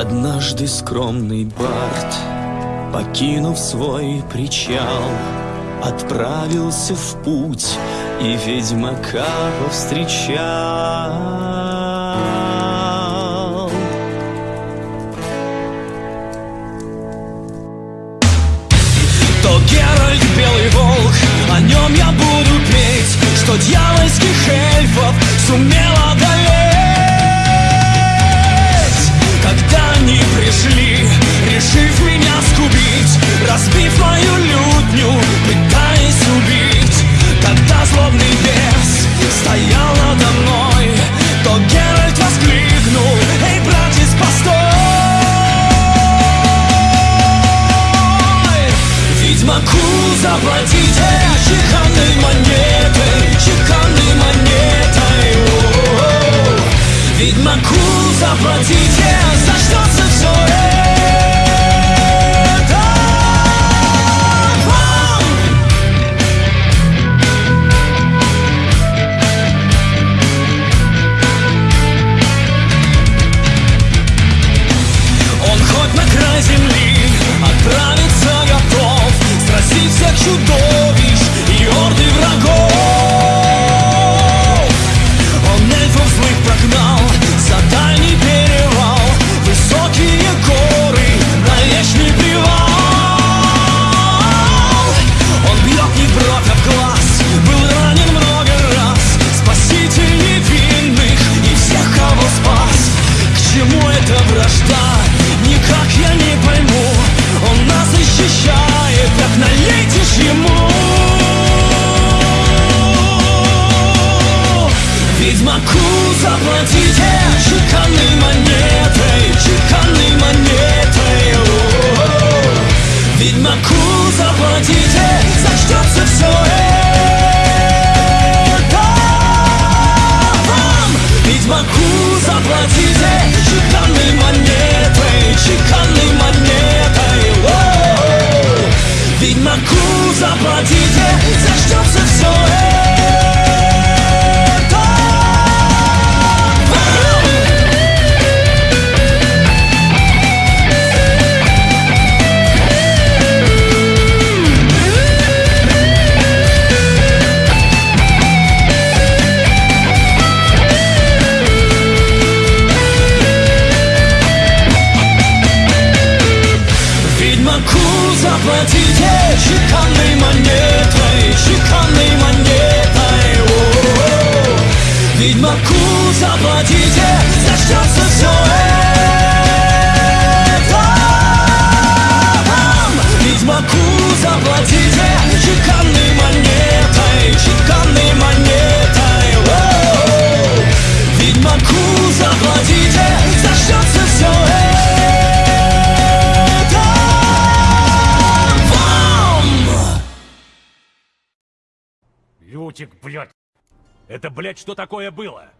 Однажды скромный Барт, покинув свой причал, Отправился в путь и ведьмака повстречал. То Геральт Белый Волк, о нем я буду петь, Что дьявольских эльфов сумел одолеть. Они пришли, решив меня скубить, Разбив мою лютню, пытаясь убить, Когда злобный бес стоял надо мной, То Геральт воскликнул, эй, братец, постой! Ведьмаку заплатите чеканной монетой, чеканной Ведьмаку заплатите, зачтется все это. Он хоть на край земли вражда? Никак я не пойму Он нас защищает, так налейте ж ему Ведьмаку заплатите чеканной монетой, чеканной монетой. О-о-о. Ведьмаку заплатите чеканной монетой, чеканной монетой. О-о-о. Ведьмаку заплатите, зачтется все Лютик, блядь! Это, блядь, что такое было?